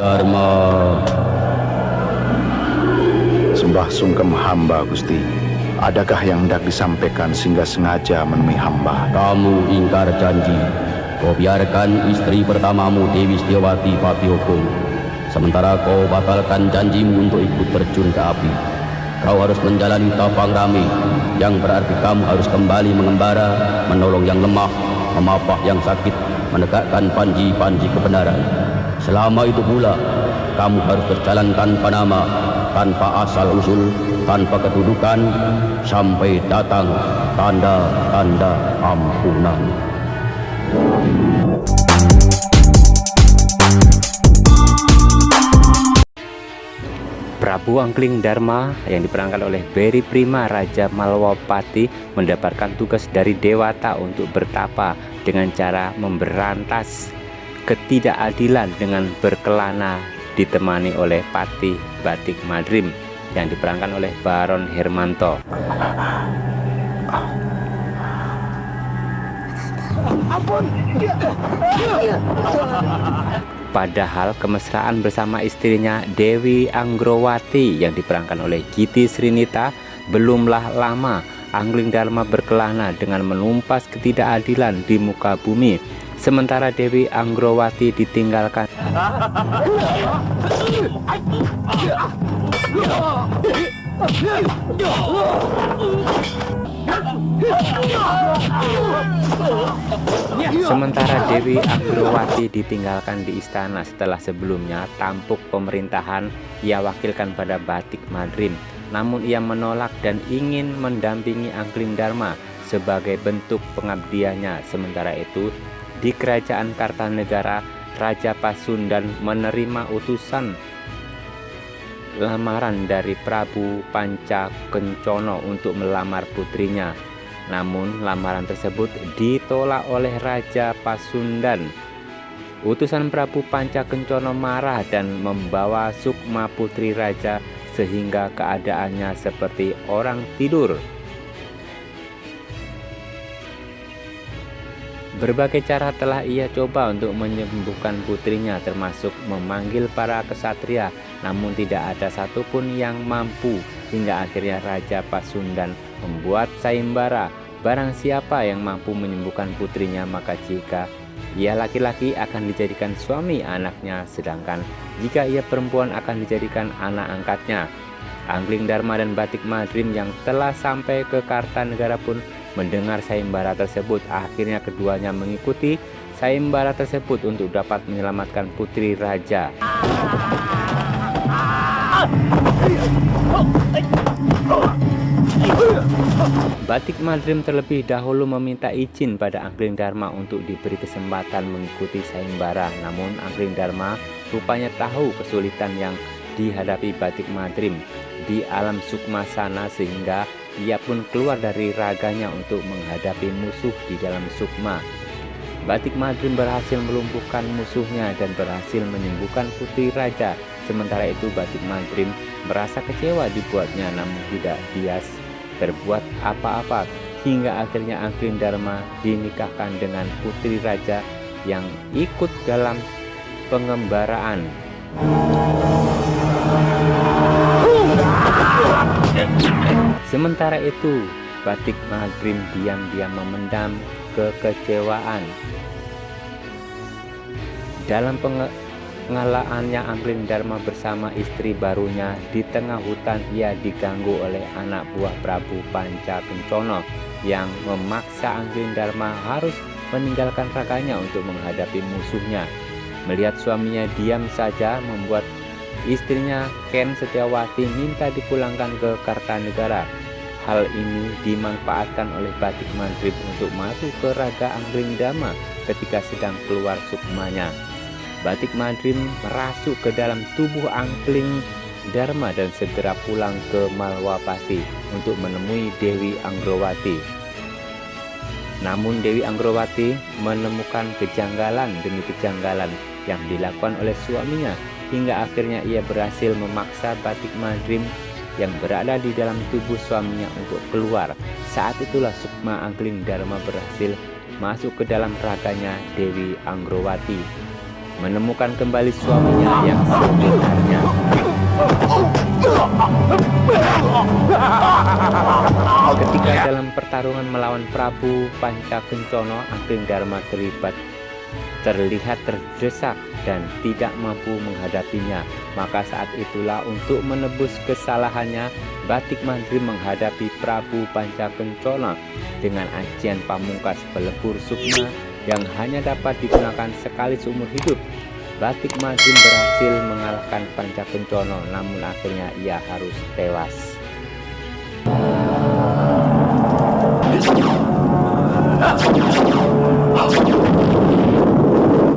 Dharma. Sembah sungkem hamba Gusti. Adakah yang hendak disampaikan sehingga sengaja menemui hamba? Kamu ingkar janji. Kau biarkan istri pertamamu Dewi Setiawati Pati Hukum. Sementara kau batalkan janjimu untuk ikut terjun ke api. Kau harus menjalani tapang rame Yang berarti kamu harus kembali mengembara Menolong yang lemah Memapah yang sakit Menegakkan panji-panji kebenaran Selama itu pula Kamu harus berjalan tanpa nama Tanpa asal usul Tanpa kedudukan Sampai datang Tanda-tanda ampunan. Prabu Angkling Dharma yang diperankan oleh Beri Prima Raja Malwapati mendapatkan tugas dari Dewata untuk bertapa dengan cara memberantas ketidakadilan dengan berkelana ditemani oleh Pati Batik Madrim yang diperankan oleh Baron Hermanto. Padahal kemesraan bersama istrinya Dewi Anggrowati yang diperankan oleh Giti Srinita belumlah lama Angling Dharma berkelana dengan menumpas ketidakadilan di muka bumi sementara Dewi Anggrowati ditinggalkan Sementara Dewi Agrowati ditinggalkan di istana setelah sebelumnya tampuk pemerintahan ia wakilkan pada Batik Madrim. Namun ia menolak dan ingin mendampingi Angkling Dharma sebagai bentuk pengabdiannya. Sementara itu di kerajaan Kartanegara Raja Pasundan menerima utusan lamaran dari Prabu Panca Kencono untuk melamar putrinya namun lamaran tersebut ditolak oleh Raja Pasundan. Utusan Prabu Panca Kencono marah dan membawa Sukma putri raja sehingga keadaannya seperti orang tidur. Berbagai cara telah ia coba untuk menyembuhkan putrinya termasuk memanggil para kesatria namun tidak ada satupun yang mampu hingga akhirnya Raja Pasundan membuat sayembara barang siapa yang mampu menyembuhkan putrinya maka jika ia laki-laki akan dijadikan suami anaknya sedangkan jika ia perempuan akan dijadikan anak angkatnya Angling Dharma dan Batik Madrim yang telah sampai ke Kartanegara pun mendengar sayembara tersebut akhirnya keduanya mengikuti sayembara tersebut untuk dapat menyelamatkan putri raja Batik Madrim terlebih dahulu meminta izin pada Angling Dharma untuk diberi kesempatan mengikuti sayembara namun Angling Dharma rupanya tahu kesulitan yang dihadapi Batik Madrim di alam sukma sana sehingga ia pun keluar dari raganya untuk menghadapi musuh di dalam sukma. Batik Madrim berhasil melumpuhkan musuhnya dan berhasil menyembuhkan putri raja. Sementara itu Batik Madrim merasa kecewa dibuatnya namun tidak bias berbuat apa-apa hingga akhirnya Angkrin Dharma dinikahkan dengan putri raja yang ikut dalam pengembaraan. Sementara itu, Batik Magrim diam-diam memendam kekecewaan. Dalam pengalaannya Angkrin Dharma bersama istri barunya di tengah hutan ia diganggu oleh anak buah Prabu Panca Kencono yang memaksa Angkrin Dharma harus meninggalkan raganya untuk menghadapi musuhnya. Melihat suaminya diam saja membuat Istrinya Ken Setiawati minta dipulangkan ke Kartanegara. Hal ini dimanfaatkan oleh Batik Madrib untuk masuk ke Raga Angling Dama ketika sedang keluar sukmanya. Batik Madrim merasuk ke dalam tubuh Angling Dharma dan segera pulang ke Malwapati untuk menemui Dewi Anggrowati. Namun Dewi Anggrowati menemukan kejanggalan demi kejanggalan yang dilakukan oleh suaminya hingga akhirnya ia berhasil memaksa batik madrim yang berada di dalam tubuh suaminya untuk keluar. Saat itulah Sukma Angkling Dharma berhasil masuk ke dalam raganya Dewi Anggrowati. Menemukan kembali suaminya yang sebenarnya. Ketika dalam pertarungan melawan Prabu Pancakencono, Ageng Dharma terlibat terlihat terdesak dan tidak mampu menghadapinya. Maka saat itulah untuk menebus kesalahannya, Batik Mandri menghadapi Prabu Pancakencono dengan ajian pamungkas pelebur sukma yang hanya dapat digunakan sekali seumur hidup. Batik Mandri berhasil mengalahkan Pancakencono namun akhirnya ia harus tewas.